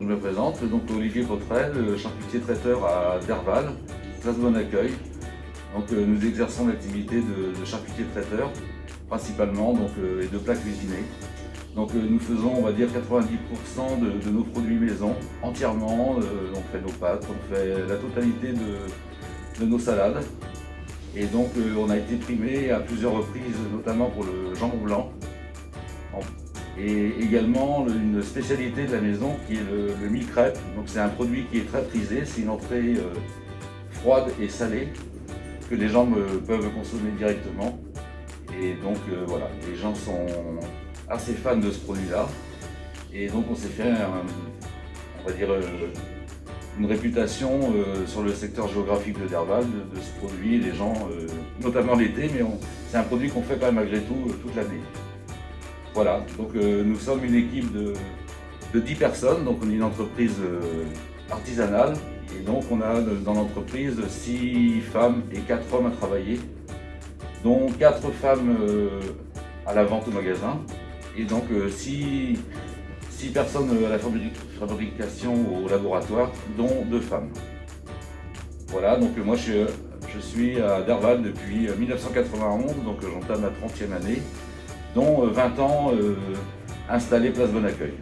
Je me présente, donc Olivier Potrel, charcutier traiteur à Derval, place Bon Accueil. Donc, euh, nous exerçons l'activité de, charcutier traiteur, principalement donc, euh, et de plats cuisinés. Donc euh, nous faisons, on va dire, 90% de, nos produits maison, entièrement. on fait nos pâtes, on fait la totalité de, nos salades. Et donc on a été primé à plusieurs reprises, notamment pour le jambon blanc, et également une spécialité de la maison qui est le, le mi-crêpe. Donc c'est un produit qui est très prisé, c'est une entrée euh, froide et salée que les gens peuvent consommer directement. Et donc euh, voilà, les gens sont assez fans de ce produit-là. Et donc on s'est fait, on va dire, euh, une réputation sur le secteur géographique de Derval de, ce produit. Les gens, notamment l'été, mais c'est un produit qu'on fait pas malgré tout toute l'année. Voilà, donc euh, nous sommes une équipe de, 10 personnes, donc on est une entreprise euh, artisanale et donc on a dans l'entreprise 6 femmes et 4 hommes à travailler, dont 4 femmes euh, à la vente au magasin et donc 6, personnes à la fabrication au laboratoire, dont 2 femmes. Voilà, donc moi je, je suis à Derval depuis 1991, donc j'entame ma 30e année dont 20 euh, ans euh, installés place Bon Accueil.